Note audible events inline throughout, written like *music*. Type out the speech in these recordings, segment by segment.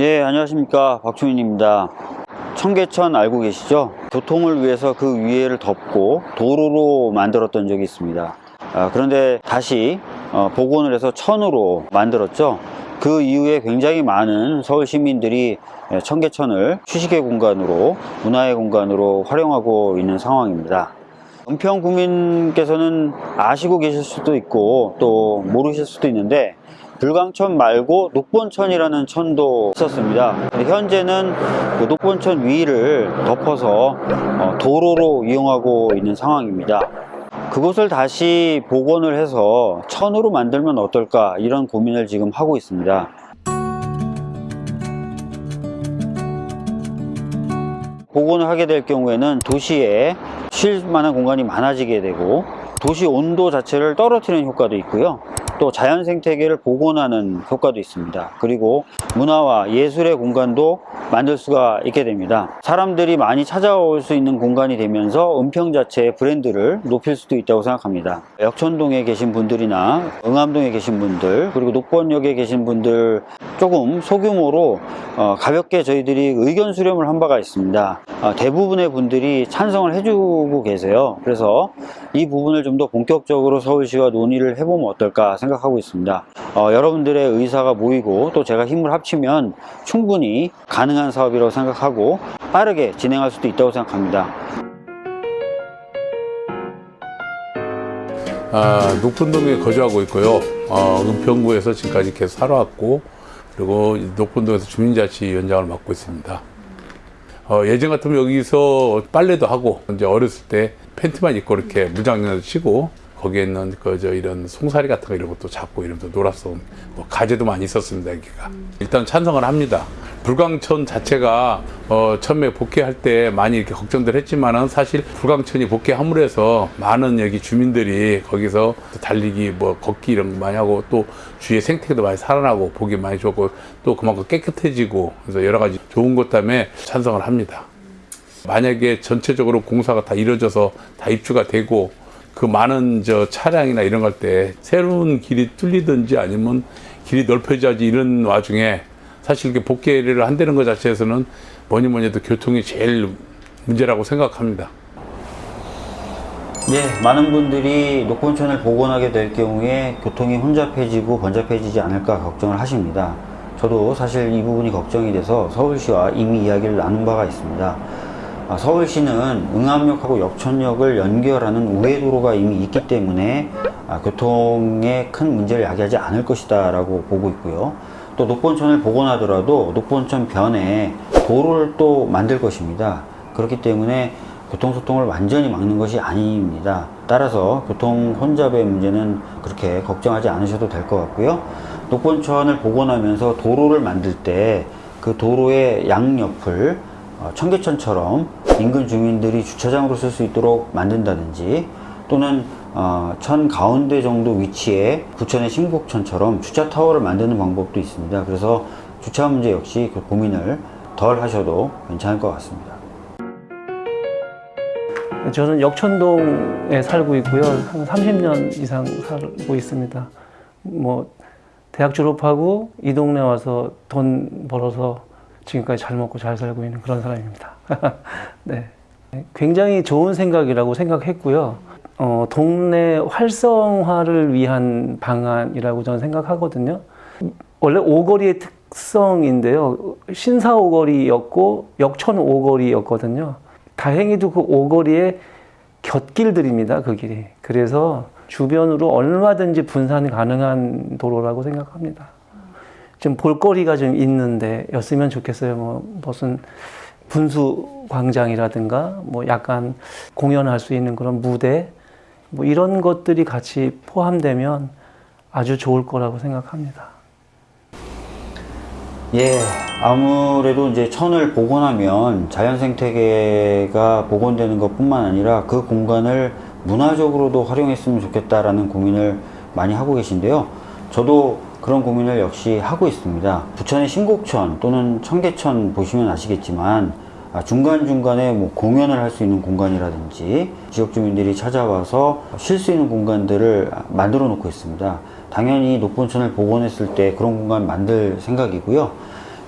네, 안녕하십니까. 박충인입니다. 청계천 알고 계시죠? 교통을 위해서 그 위에를 덮고 도로로 만들었던 적이 있습니다. 아, 그런데 다시 어, 복원을 해서 천으로 만들었죠. 그 이후에 굉장히 많은 서울 시민들이 예, 청계천을 휴식의 공간으로 문화의 공간으로 활용하고 있는 상황입니다. 은평 구민께서는 아시고 계실 수도 있고 또 모르실 수도 있는데 불광천 말고 녹본천이라는 천도 있었습니다. 현재는 그 녹본천 위를 덮어서 어, 도로로 이용하고 있는 상황입니다. 그곳을 다시 복원을 해서 천으로 만들면 어떨까 이런 고민을 지금 하고 있습니다. 복원을 하게 될 경우에는 도시에 쉴 만한 공간이 많아지게 되고 도시 온도 자체를 떨어뜨리는 효과도 있고요. 또 자연 생태계를 복원하는 효과도 있습니다. 그리고 문화와 예술의 공간도 만들 수가 있게 됩니다. 사람들이 많이 찾아올 수 있는 공간이 되면서 은평 자체의 브랜드를 높일 수도 있다고 생각합니다. 역천동에 계신 분들이나 응암동에 계신 분들 그리고 녹번역에 계신 분들 조금 소규모로 어, 가볍게 저희들이 의견 수렴을 한 바가 있습니다. 어, 대부분의 분들이 찬성을 해주고 계세요. 그래서 이 부분을 좀 더 본격적으로 서울시와 논의를 해보면 어떨까 생각 하고 있습니다. 어, 여러분들의 의사가 모이고 또 제가 힘을 합치면 충분히 가능한 사업이라고 생각하고 빠르게 진행할 수도 있다고 생각합니다. 아, 녹분동에 거주하고 있고요. 어, 은평구에서 지금까지 계속 살아왔고, 그리고 녹분동에서 주민자치위원장을 맡고 있습니다. 어, 예전 같으면 여기서 빨래도 하고, 이제 어렸을 때 팬티만 입고 이렇게 무장을 치고, 거기에 있는 그저 이런 송사리 같은 거 이런 것도 잡고 이러면서 놀았어. 뭐 가재도 많이 있었습니다, 여기가. 일단 찬성을 합니다. 불광천 자체가 어, 처음에 복귀할 때 많이 이렇게 걱정들 했지만은 사실 불광천이 복귀함으로 해서 많은 여기 주민들이 거기서 또 달리기 뭐 걷기 이런 거 많이 하고 또 주위의 생태계도 많이 살아나고 보기 많이 좋고 또 그만큼 깨끗해지고 그래서 여러 가지 좋은 것 때문에 찬성을 합니다. 만약에 전체적으로 공사가 다 이루어져서 다 입주가 되고 그 많은 저 차량이나 이런 걸 때 새로운 길이 뚫리든지 아니면 길이 넓혀져야지 이런 와중에 사실 이렇게 복개를 한다는 것 자체에서는 뭐니 뭐니 해도 교통이 제일 문제라고 생각합니다. 네, 많은 분들이 녹본천을 복원하게 될 경우에 교통이 혼잡해지고 번잡해지지 않을까 걱정을 하십니다. 저도 사실 이 부분이 걱정이 돼서 서울시와 이미 이야기를 나눈 바가 있습니다. 아, 서울시는 응암역하고 역천역을 연결하는 우회도로가 이미 있기 때문에 아, 교통에 큰 문제를 야기하지 않을 것이다 라고 보고 있고요. 또 녹본천을 복원하더라도 녹본천 변에 도로를 또 만들 것입니다. 그렇기 때문에 교통소통을 완전히 막는 것이 아닙니다. 따라서 교통 혼잡의 문제는 그렇게 걱정하지 않으셔도 될 것 같고요. 녹본천을 복원하면서 도로를 만들 때 그 도로의 양옆을 어, 청계천처럼 인근 주민들이 주차장으로 쓸 수 있도록 만든다든지 또는 어, 천 가운데 정도 위치에 부천의 신곡천처럼 주차 타워를 만드는 방법도 있습니다. 그래서 주차 문제 역시 그 고민을 덜 하셔도 괜찮을 것 같습니다. 저는 역천동에 살고 있고요. 한 30년 이상 살고 있습니다. 뭐 대학 졸업하고 이 동네 와서 돈 벌어서 지금까지 잘 먹고 잘 살고 있는 그런 사람입니다. *laughs* 네. 굉장히 좋은 생각이라고 생각했고요. 어, 동네 활성화를 위한 방안이라고 저는 생각하거든요. 원래 오거리의 특성인데요. 신사 오거리였고 역천 오거리였거든요. 다행히도 그 오거리에 곁길들입니다. 그 길이. 그래서 주변으로 얼마든지 분산 가능한 도로라고 생각합니다. 좀 볼거리가 좀 있는데 였으면 좋겠어요. 뭐 무슨 분수 광장이라든가 뭐 약간 공연할 수 있는 그런 무대 뭐 이런 것들이 같이 포함되면 아주 좋을 거라고 생각합니다. 예, 아무래도 이제 천을 복원하면 자연 생태계가 복원되는 것 뿐만 아니라 그 공간을 문화적으로도 활용했으면 좋겠다라는 고민을 많이 하고 계신데요. 저도 그런 고민을 역시 하고 있습니다. 부천의 신곡천 또는 청계천 보시면 아시겠지만 아, 중간중간에 뭐 공연을 할 수 있는 공간이라든지 지역 주민들이 찾아와서 쉴 수 있는 공간들을 만들어 놓고 있습니다. 당연히 녹본천을 복원했을 때 그런 공간 만들 생각이고요.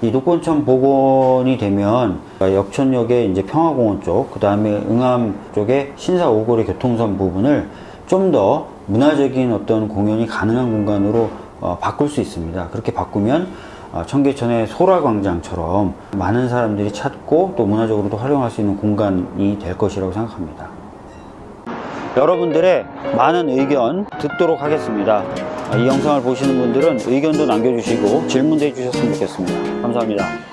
이 녹본천 복원이 되면 역천역의 이제 평화공원 쪽, 그 다음에 응암 쪽의 신사 오거리 교통선 부분을 좀 더 문화적인 어떤 공연이 가능한 공간으로 어, 바꿀 수 있습니다. 그렇게 바꾸면 어, 청계천의 소라광장처럼 많은 사람들이 찾고 또 문화적으로도 활용할 수 있는 공간이 될 것이라고 생각합니다. 여러분들의 많은 의견 듣도록 하겠습니다. 이 영상을 보시는 분들은 의견도 남겨주시고 질문도 해주셨으면 좋겠습니다. 감사합니다.